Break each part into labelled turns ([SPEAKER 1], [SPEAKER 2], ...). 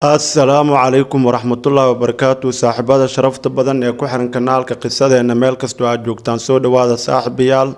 [SPEAKER 1] assalaamu calaykum waraxmatullaahi wabarakaatu saaxiibada sharafta badan ee ku xiran kanaalka qisadeenna meel kastoo aad joogtaan soo dhowaada saaxiibayaal.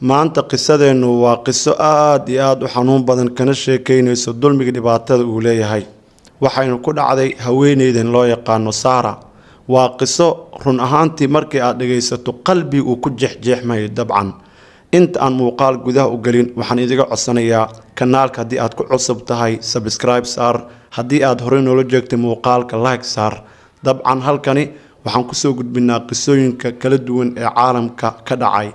[SPEAKER 1] Maanta qisadeennu waa qiso aada iyo aada u xanuun badan kana sheekeynayso dulmiga dhibaatada uu leeyahay. Waxaynu ku dhacday haweeneydan loo yaqaano saara. Waa qiso run ahaantii markii aad dhagaysato qalbi uu ku jeexjeexmayo dabcan inta aan muuqaal gudaha u gelin waxaan idiga codsanayaa kanaalka haddii aad ku cusub tahay sabscribe saar. Haddii aad horey noola jeegtay muuqaalka like saar. Dabcan halkani waxaan ku soo gudbinaa qisooyinka kala duwan ee caalamka ka dhacay.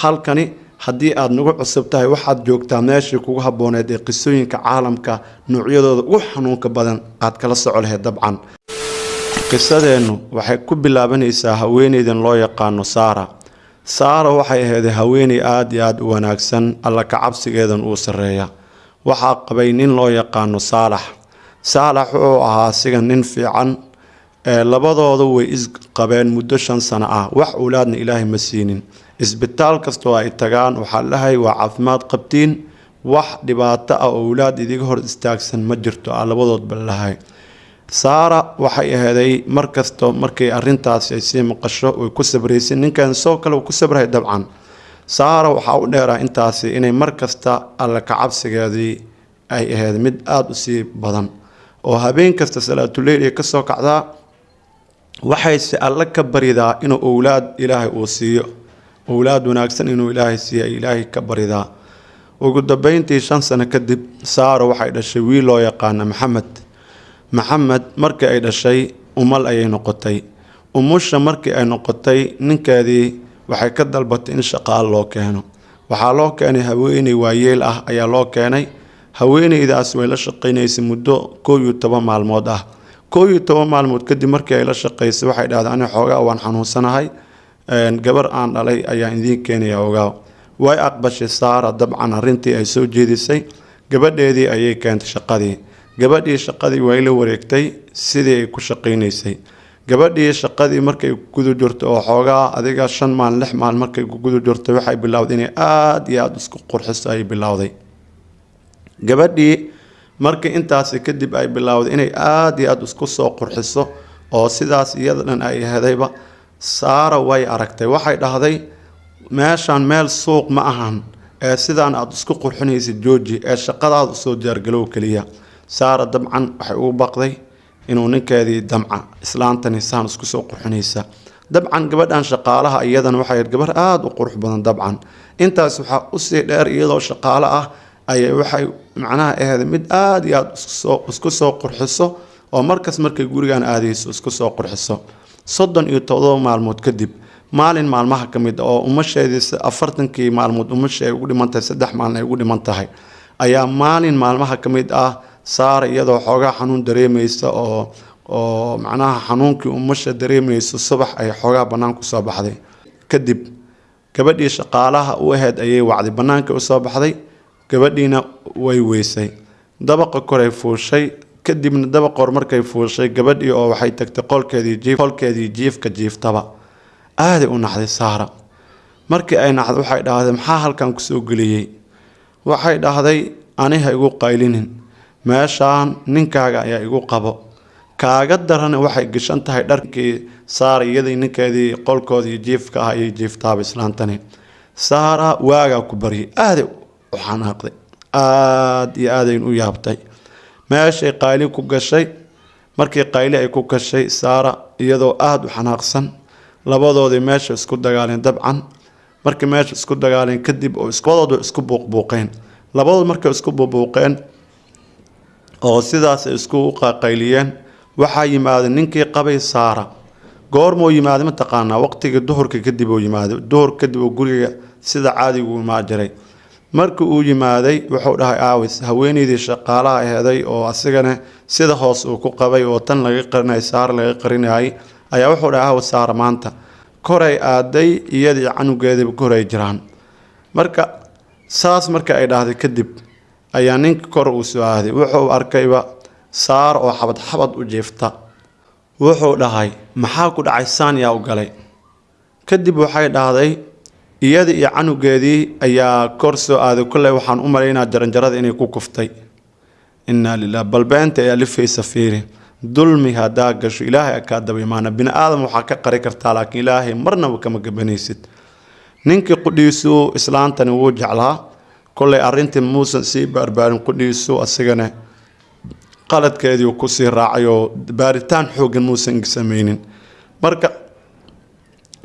[SPEAKER 1] Halkani haddii aad nagu cusub tahay waxaad joogtaa meeshii kugu habbooneed ee qisooyinka caalamka noocyadooda ugu xanuunka badan aad kala soco lahayd dabcan. Qisadeennu waxay ku bilaabanaysaa haweeneydan loo yaqaano saara saara waxay ahayd haweeney aada iyo aada u wanaagsan alla kacabsigeedan uu sarreeya. Waxaa qabay nin loo yaqaano saalax. Saalax wuxuu ahaa asiga nin fiican ee labadooda way isqabeen muddo shan sano ah. Wax owlaadna ilaahay ma siinin. Isbitaal kastoo ay tagaan waxaa lahay waa caafimaad qabtiin wax dhibaato ah oo owlaad idiga hor istaagsan ma jirto ah labadoodba lahay saara waxay aheeday markasta markay arintaasi ay sii maqasho way ku sabraysay ninkan soo kale uu ku sabrahay dabcan. Saara waxaa u dheeraa intaasi inay markasta alla kacabsigeedii ay ahayd mid aada u sii badan. Oo habeen kasta salaatuleyl ay ka soo kacdaa waxayse alle ka baridaa inuu owlaad ilaahay uu siiyo. Owlaad wanaagsan inuu ilaahay siiyo ay ilaahay ka baridaa. Ugu dambeyntii shan sano kadib saara waxay dhashay wiil loo yaqaana maxamed maxamed markii ay dhashay umal ayay noqotay. Umusha markii ay noqotay ninkeedii waxay ka dalbatay in shaqaal loo keeno. Waxaa loo keenay haweeney waayeel ah ayaa loo keenay. Haweeneydaas way la shaqaynaysay muddo koo iyo toban maalmood ah. Koo iyo toban maalmood kadib markii ay la shaqaysay waxay dhahday ani xoogaa waan xanuunsanahay. Gabar aan dhalay ayaan idiin keenaya ogaa way aqbashay saara dabcan arrintii ay soo jeedisay. Gabadheedii ayay keentay shaqadii gabadhii shaqadii way la wareegtay sidii ay ku shaqaynaysay. Gabadhii shaqadii markay gudu jirto oo xoogaa adiga shan maalin lix maalin markay gudu jirto waxay bilowday inay aada iyo aada isku qurxiso ay bilowday. Gabadhii markii intaasi kadib ay bilowday inay aada iyo aada isku soo qurxiso oo sidaas iyada dhan ay ahedayba saara way aragtay. Waxay dhahday meeshaan meel suuq ma ahan ee sidaan aada isku qurxinaysa jooji ee shaqadaada u soo diyaargalow keliya saara dabcan waxay ugu baqday inuu ninkeedii damca islaantani saan isku soo qurxinaysa. Dabcan gabadhan shaqaalaha iyadana waxay gabar aada u qurux badan dabcan intaas waxaa u sii dheer iyadoo shaqaalo ah ayay waxay macnaha aheed mid aada iyo aada isku soo qurxiso oo markas markay gurigan aadayso isku soo qurxiso. Soddon iyo todoba maalmood kadib maalin maalmaha ka mid oo umasheedii afartankii maalmood umasha ugu dhiman tahay saddex maalin ay ugu dhiman tahay ayaa maalin maalmaha ka mid ah saara iyadoo xoogaa xanuun dareemaysa oo oo macnaha xanuunkii umasha dareemayso subax ay xoogaa banaanka u soo baxday. Kadib gabadhii shaqaalaha u aheyd ayay wacday banaanka u soo baxday gabadhiina way weysay. Dabaqa koray fuushay kadibna dabaqor markay fuushay gabadhii oo waxay tagtay qolkeedii jiifka jiiftaba. Aaday u naxday saara. Markii ay naxday waxay dhahday maxaa halkan ku soo geliyey? Waxay dhahday aniha igu qaylinin meeshaan ninkaaga ayaa igu qabo. Kaaga darana waxay gashan tahay dharkii saara iyadii ninkeedii qolkoodii jiifka ah ayay jiiftaaba islaantani. Saara waagaa ku baryay aaday u xanaaqday aada iyo aadayn u yaabtay. Meeshay qayli ku gashay. Markii qayli ay ku gashay saara iyadoo aada u xanaaqsan. Labadoodii meesha isku dagaaleen dabcan. Markii meesha isku dagaaleen kadib oo labadoodu isku buuqbuuqeen labadood markay isku buubuuqeen oo sidaas isku qaqayliyeen waxaa yimaaday ninkii qabay saara. Goormuu yimaaday mataqaanaa waqtigii duhurka kadib uu yimaaday duhur kadib oo guriga sida caadigu imaa jiray. Markii uu yimaaday wuxuu dhahay aawis haweeneydii shaqaalaha aheeday oo asigana sida hoos uu ku qabay oo tan laga qarinay saara laga qarinayay ayaa wuxuu dhahay aawis saara maanta koray aaday iyadii canugeediiba koray jiraan. Marka saas marka ay dhahday kadib ayaa ninka kor uu soo aaday. Wuxuu arkayba saar oo xabad xabad u jiifta. Wuxuu dhahay maxaa ku dhacay? Saan yaa u galay. Kadib waxay dhahday iyada iyo canugeedii ayaa kor soo aaday. Kolley waxaan u malaynaa jaranjarada inay ku kuftay. Inaa lilah balbeenta ee alifaysa fiiri. Dulmi haddaa gasho ilaahay akaa daba imaana bini aadam waxaa ka qari kartaa laakiin ilaahay marnaba kama gabanaysid ninkii qudhiisu islaantani wuu jeclaa kollay arrintii muusan sii baarbaarin qudhiisu asigana qaladkeedii ku sii raacay baaritaan xoogan muusan sameynin marka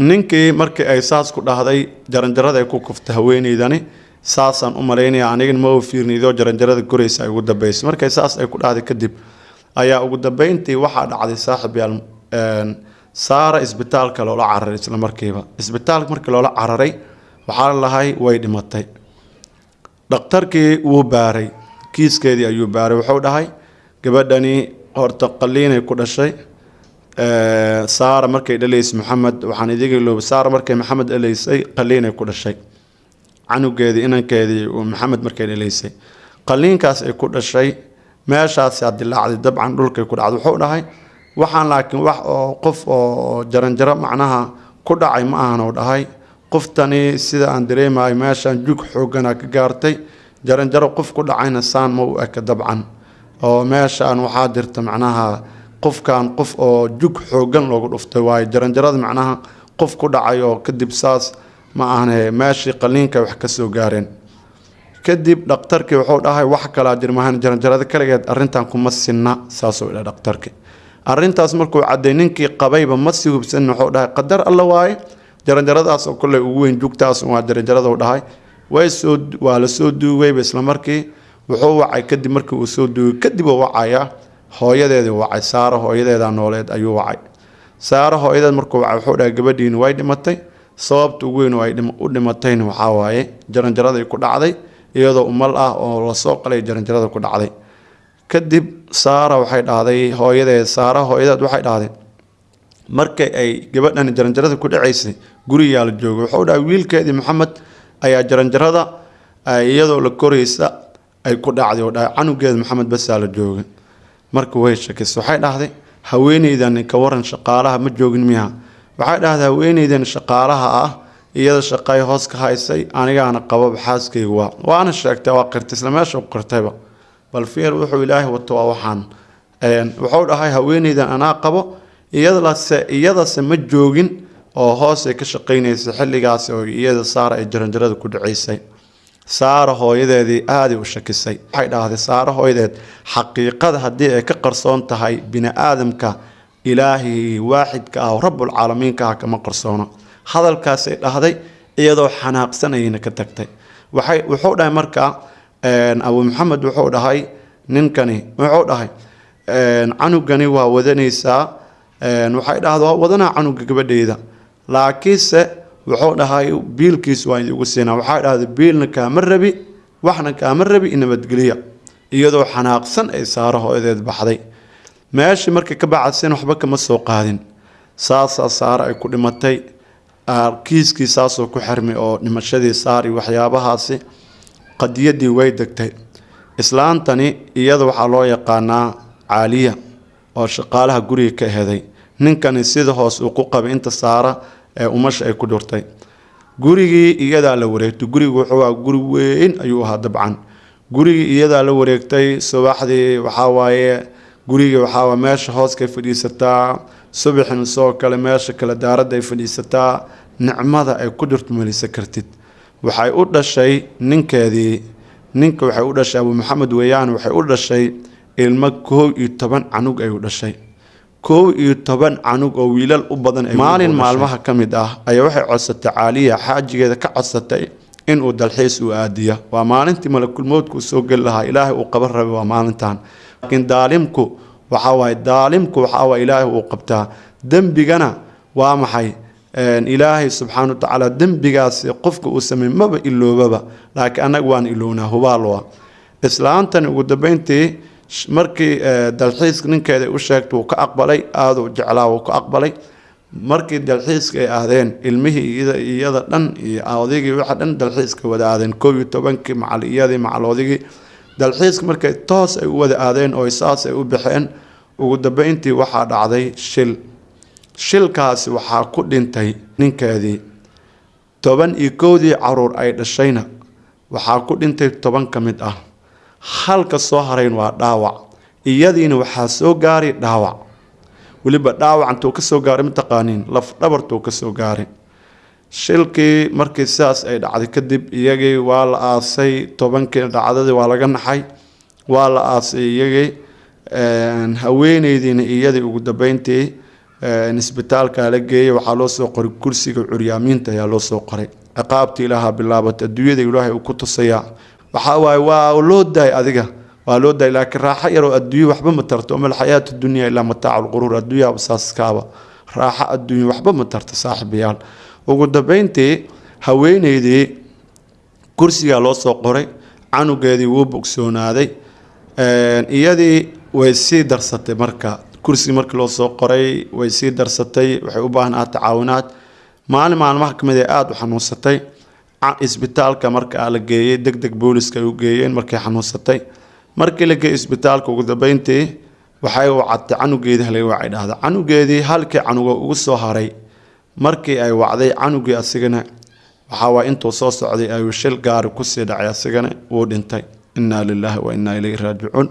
[SPEAKER 1] ninkii markii ay saas ku dhahday jaranjarada ay ku kuftay haweeneydani saasaan u malaynaya anigana ma fiirnido jaranjarada koraysa ay ugu dambeysay markay saas ay ku dhahday kadib ayaa ugu dambeyntii waxaa dhacday saaxib yaal saara isbitaalka loola cararay isla markiiba. Isbitaalka markii loola cararay waxaa lahay way dhimatay dhakhtarkii wuu baaray. Kiiskeedii ayuu baaray. Wuxuu dhahay gabadhani horta qaliinay ku dhashay. Saara markay dhalaysay maxamed waxaan idiga ilooba saara markay maxamed dhalaysay qaliinay ku dhashay. Canugeedii inankeedii maxamed markay dhalaysay. Qaliinkaas ay ku dhashay meeshaasi dilaacday dabcan dhulkay ku dhacday wuxuu dhahay waxaan laakiin wax oo qof oo jaranjaro macnaha ku dhacay ma ahan oo dhahay qoftani sida aan dareemayo meeshaan jug xoogana ka gaartay. Jaranjaro qof ku dhacayna saan ma u eka dabcan. Oo meeshaan waxaa jirta macnaha qofkan qof oo jug xoogan loogu dhuftay waayo. Jaranjarada macnaha qof ku dhacay oo kadib saas ma ahane meeshii qaliinka wax ka soo gaareen. Kadib dhakhtarkii wuxuu dhahay wax kalaa jirmahan jaranjarada kaligeed arrintan kuma sinna. Saasuu idha dhakhtarkii. Arrintaas markuu cadday ninkii qabayba ma sii hubsanin wuxuu dhahay qadar alla waaye jaranjaradaas oo kolley ugu weyn jugtaas waa jaranjaraduu dhahay waa la soo duugayba isla markii wuxuu wacay kadib markii uu soo duugay kadib uu wacayaa hooyadeedii wacay saara hooyadeeda nooleed ayuu wacay. Saara hooyadeed markuu wacay wuxuu dhahay gabadhiini way dhimatay sababta ugu weyn oo u dhimatayna waxaa waaye jaranjaraday ku dhacday iyadoo umal ah oo la soo qalay jaranjarada ku dhacday. Kadib saara waxay dhahday hooyadeed saara hooyadeed waxay dhahday markay ay gabadhani jaranjarada ku dhacaysay gurigaa la joogay wuxuu dhahay wiilkeedii maxamed ayaa jaranjarada iyadoo la koraysa ay ku dhacday. Oo dhahay canugeeda maxamed basaa la joogay. Marka way shakisay waxay dhahday haweeneydan ka waran shaqaalaha ma joogin miya waxay dhahday haweeneydan shaqaalaha ah iyada shaqay hoos ka haysay anigaana qababa xaaskayga waa. Waana sheegtay waa qirtay isla meesha u qirtayba. Bal fiir wuxuu ilaahay wato waa waxaan. Wuxuu dhahay haweeneydan anaa qabo iyadase ma joogin oo hoosay ka shaqaynaysay xilligaasi oo iyada saara ay jaranjarada ku dhacaysay. Saara hooyadeedii aaday u shakisay. Waxay dhahday saara hooyadeed xaqiiqada haddii ay ka qarsoon tahay bini aadamka ilaahay waaxidka ah oo rabbulcaalamiinka ah kama qarsoono. Hadalkaasay dhahday iyadoo xanaaqsanayna ka tagtay. Wuxuu dhahay markaa abu maxamed wuxuu dhahay ninkani wuxuu dhahay canugani waa wadanaysaa waxay dhahda waa canuga gabadheyda. Laakiinse wuxuu dhahay biilkiis waa idigu siinaa waxay dhahday biilna kaama rabi waxna kaama rabi nabadgeliya iyadoo xanaaqsan ay saaro hooyadeed baxday. Meeshii markay ka bacadsen waxba kama soo qaadin. Saasaa saare ay ku dhimatay. Kiiskii saasoo ku xirmay oo dhimashadii saar iyo waxyaabahaasi qadiyadii way degtay. Islaantani iyada waxaa loo yaqaanaa caaliya oo shaqaalaha guriga ka heday ninkani sida hoos uu ku qabay inta saara ee umasha ay ku dhurtay. Gurigii iyadaa la wareegtay. Gurigu wuxuu aha guri weyn ayuu ahaa dabcan. Gurigii iyadaa la wareegtay subaxdii waxaa waaye gurigii waxaa meesha hooskay fadhiisataa. Subaxin soo kale meesha kale daaradda ay fadhiisataa. Nicmada ay ku dhirto melisa kartid. Waxay u dhashay ninkeedii ninka waxay u dhashay abu maxamed weeyaan waxay u dhashay ilmo koow iyo toban canug ay u dhashay koow iyo toban canug oo wiilal u badan maalin maalmaha ka mid ah ayaa waxay codsatay caaliya xaajigeeda ka codsatay inuu dalxiis u aadiya waa maalintii malakulmoodku soo geli lahaa ilaahay uu qaban rabay waa maalintan laakiin daalimku waxaa waaye daalimku waxaa waaye ilaahay uu qabtaa. Dembigana waa maxay? Ilaahay subxaana wa tacaala dembigaasi qofka uu sameey maba iloobaba. Laakiin annaga waan ilownaa hubaalwa islaantani ugu dambeyntii markii dalxiiska ninkeeda u sheegtay wuu ka aqbalay aada u jeclaa wuu ka aqbalay. Markii dalxiiska ay aadeen ilmihii iyada dhan iyo odaygii waxa dhan dalxiiska wada aadeen. Koob iyo tobankii macal iyadii macal odaygii dalxiiska markay toos ay u wada aadeen oo saas ay u baxeen ugu dambeyntii waxaa dhacday shil. Shilkaasi waxaa ku dhintay ninkeedii. Toban iyo kowdii carruur ay dhashayna. Waxaa ku dhintay toban ka mid ah halka soo harayn waa dhaawac. Iyadiina waxaa soo gaaray dhaawac. Weliba dhaawac intuu ka soo gaaray mataqaaniin laf dhabartuu ka soo gaaray shilkii markii sidaas ay dhacday kadib iyagii waa la aasay tobankii dhacdadii waa laga naxay waa la aasay iyagii haweeneydiina iyadii ugu dambeyntii isbitaalka la geeyey waxaa loo soo qoray kursiga curyaamiinta ayaa loo soo qoray. Ciqaabtii ilaaha bilaabatay adduunyada ilaahay uu ku tusayaa waxaa waaye waa loo daay adiga. Waa loo daay laakiin raaxo yaroo adduunye waxba ma tarto. Ama alxayaatu dunya ilaa mataacu lquruur adduunyaha saaskaaba raaxo adduunye waxba ma tarto saaxiibayaal. Ugu dambeyntii haweeneydii kursigaa loo soo qoray canugeedii wuu bogsoonaaday. Iyadii way sii darsatay marka kursigii markii loo soo qoray way sii darsatay waxay u baahnaa tacaawinaad maalin maalmaha ka mid ee aada u xanuunsatay isbitaalka markaa la geeyey deg deg booliska ay u geeyeen markay xanuunsatay. Markii la geeyey isbitaalka ugu dambeyntii waxay wacatay canugeedii halay wacay dhahda canugeedii halkii canuga ugu soo haray markii ay wacday canugii asigana waxaa waay intuu soo socday ayuu shil gaari ku sii dhacay asigana wuu dhintay. Innaa lilaahi wa innaa ilayhi raajicuun.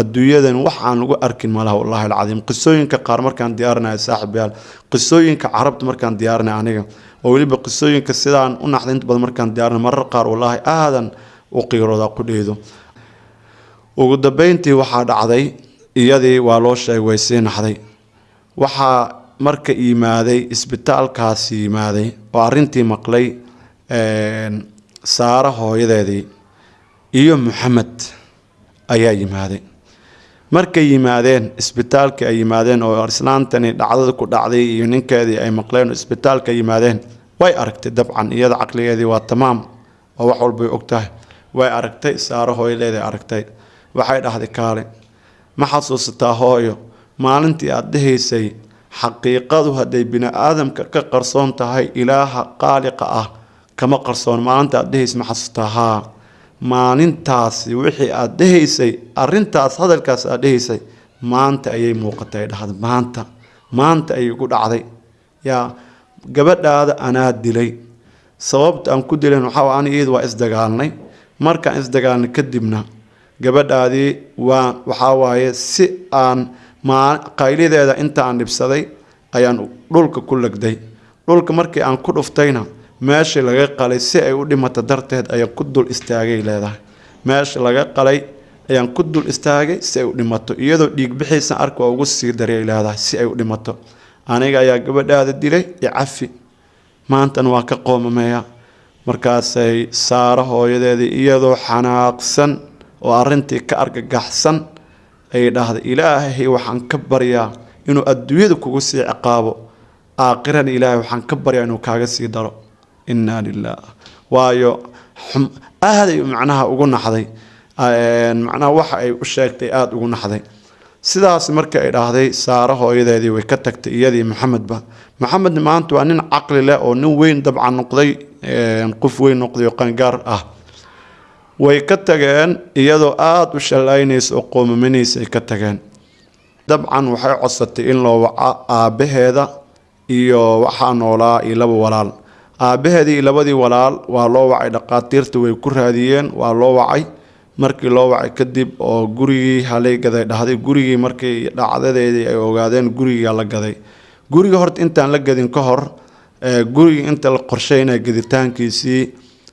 [SPEAKER 1] Adduunyadan waxaan lagu arkin malaha wallaahi alcadiim. Qisooyinka qaar markaan diyaarinaya saaxiibayaal qisooyinka carabta markaan diyaarinaya aniga oo weliba qisooyinka sidaan u naxday inta badan markaan diyaarinay marar qaar wallaahi aadan u qiirooda ku dheedo. Ugu dambeyntii waxaa dhacday iyadii waa loo sheegay way sii naxday. Waxaa marka yimaaday isbitaalkaasi yimaaday oo arrintii maqlay saaro hooyadeedii iyo maxamed ayaa yimaaday. Markay yimaadeen isbitaalkii ay yimaadeen oo islaantani dhacdada ku dhacday iyo ninkeedii ay maqleen oo isbitaalka yimaadeen way aragtay dabcan iyada caqligeedii waa tamaam oo wax walbay og tahay. Way aragtay saaro hooyadeeday aragtay. Waxay dhahday kaale ma xasuusataa hooyo? Maalintii aada dhahaysay xaqiiqadu hadday bini aadamka ka qarsoon tahay ilaaha qaaliqa ah kama qarsoon. Maalinta aada dhahaysay ma xasuusataa haa. Maalintaasi wixii aada dhahaysay arintaas hadalkaas aada dhahaysay maanta ayay muuqatay dhahda maanta maanta ayay ku dhacday. Yaa gabadhaada anaa dilay. Sababta aan ku dilan waxaa ani iyada waa isdagaalnay. Markaan isdagaalnay kadibna gabadhaadii waa waxaa waaye si aan maa qaylideeda inta aan dhibsaday ayaan dhulka ku legday dhulka markii aan ku dhuftayna meeshii laga qalay si ay u dhimato darteed ayaan ku dul istaagay leedahay. Meeshii laga qalay ayaan ku dul istaagay si ay u dhimato iyadoo dhiig bixiisan arka waa ugu sii daryay leedahay si ay u dhimato aniga ayaa gabadhaada dilay icafi maantana waa ka qoomameeya. Markaasay saaro hooyadeedii iyadoo xanaaqsan oo arrintii ka argagaxsan ayay dhahday ilaahay waxaan ka baryaa inuu adduunyada kugu sii ciqaabo. Aakhirana ilaahay waxaan ka baryaa inuu kaaga sii daro. Innaa lilah waayo aaday macnaha ugu naxday. Macnaha waxa ay u sheegtay aada ugu naxday sidaas markii ay dhahday saaro hooyadeedii way ka tagtay iyadii maxamedba maxamed maanta waa nin caqli leh oo nin weyn dabcan noqday qof weyn noqday oo qangaar ah. Way ka tageen iyadoo aada u shallaynaysa oo qoomamanaysa ay ka tageen. Dabcan waxay codsatay in loo waco aabbaheeda iyo waxaa noolaa iyo laba walaal. Aabbaheedii labadii walaal waa loo wacay dhaqaatiirta way ku raadiyeen waa loo wacay markii loo wacay kadib oo gurigii halay gaday dhahday gurigii markii dhacdadeedii ay ogaadeen guriga la gaday. Guriga horta intaan la gadin ka hor gurigii inta la qorsheynaya gaditaankiisii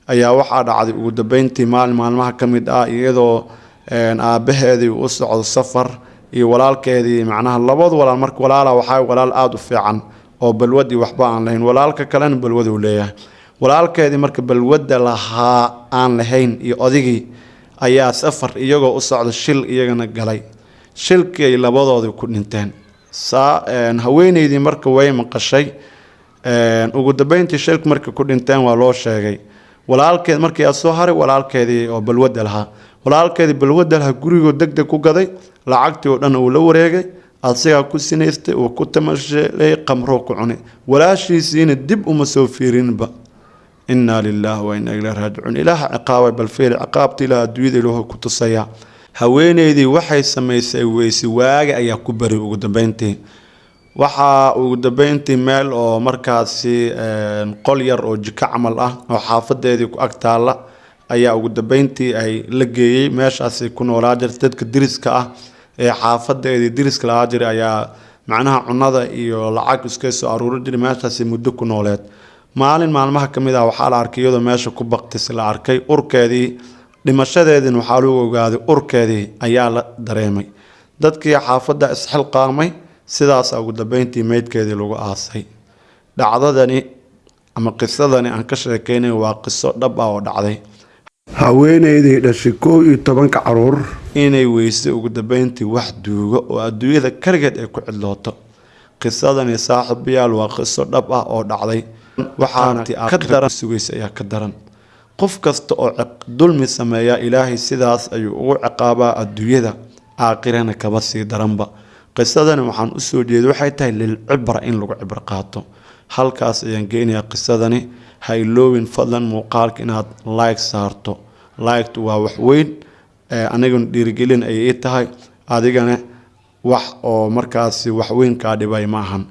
[SPEAKER 1] ayaa waxaa dhacday ugu dambeyntii maalin maalmaha ka mid ah iyadoo aabbaheedii u socdo safar iyo walaalkeedii macnaha labadu walaal. Marka walaala waxaa walaal aada u fiican oo balwadii waxba aan lahayn. Walaalka kalena balwaduu leeyahay. Walaalkeedii marka balwadda lahaa aan lahayn iyo odigii ayaa safar iyagoo u socda shil iyagana galay. Shilkii ay labadoodii ku dhinteen. Saa haweeneydii marka way maqashay ugu dambeyntii shilka markay ku dhinteen waa loo sheegay. Walaalkeed markii aa soo haray walaalkeedii oo balwadda lahaa. Walaalkeedii balwadda lahaa gurigoo deg deg ku gaday lacagtii oo dhan uu la wareegay asigaa ku sinaystay uu ku tamashelay qamroo ku cunay. Walaashiisiina dib uma soo fiirinba innaa lilaah wa innaa ilaa raajicuun ilaaha ciqaabay bal fiil ciqaabta ilaah adduunyada ilaahu ku tusaya haweeneydii waxay samaysay weyse waagi ayaa ku bari ugu dambeyntii. Waxaa ugu dambeyntii meel oo markaasi qol yar oo jiko camal ah oo xaafadeedii ku ag taalla ayaa ugu dambeyntii ay la geeyey. Meeshaasi ku noolaa jirta dadka diriska ah ee xaafadeedii diriska lahaa jiray ayaa macnaha cunada iyo lacag iska soo aruuri jiray meeshaasi muddo ku nooleed maalin maalmaha ka mid ah waxaa la arkay iyadoo meesha ku baktis la arkay urkeedii. Dhimashadeediina waxaa lagu ogaaday urkeedii ayaa la dareemay. Dadkii xaafadda isxilqaamay sidaasa ugu dambeyntii meydkeedii lagu aasay. Dhacdadani ama qisadani aan ka sheekeynay waa qiso dhab ah oo dhacday.
[SPEAKER 2] Haweenaydii dhashay koow iyo tobanka carruur.
[SPEAKER 1] Inay weysay ugu dambeyntii wax duugo oo adduunyada kaligeed ay ku cidlooto. Qisadani saaxiibayaal waa qiso dhab ah oo dhacday waxaana ka daran. sugaysa ayaa ka daran. Qof kasta oo dulmi sameeya ilaahay sidaas ayuu ugu ciqaabaa adduunyada aakhirana kaba sii daranba. Qisadani waxaan u soo jeeday waxay tahay lilcibra in lagu cibro qaato. Halkaas ayaan geynayaa qisadani ha iloowin fadlan muuqaalka inaad like saarto. Liktu waa wax weyn aniguna dhiirigelin ayay ii tahay. Adigana wax oo markaasi wax weyn kaa dhibay ma ahan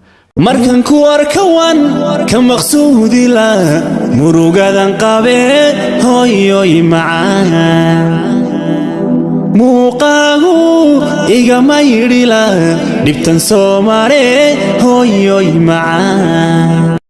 [SPEAKER 3] markan ku arkawan ka maqsuudila murugadan qabe hooyoy macaan. Muuqaagu igama yidhila dhibtan soo mare hooyoy macaan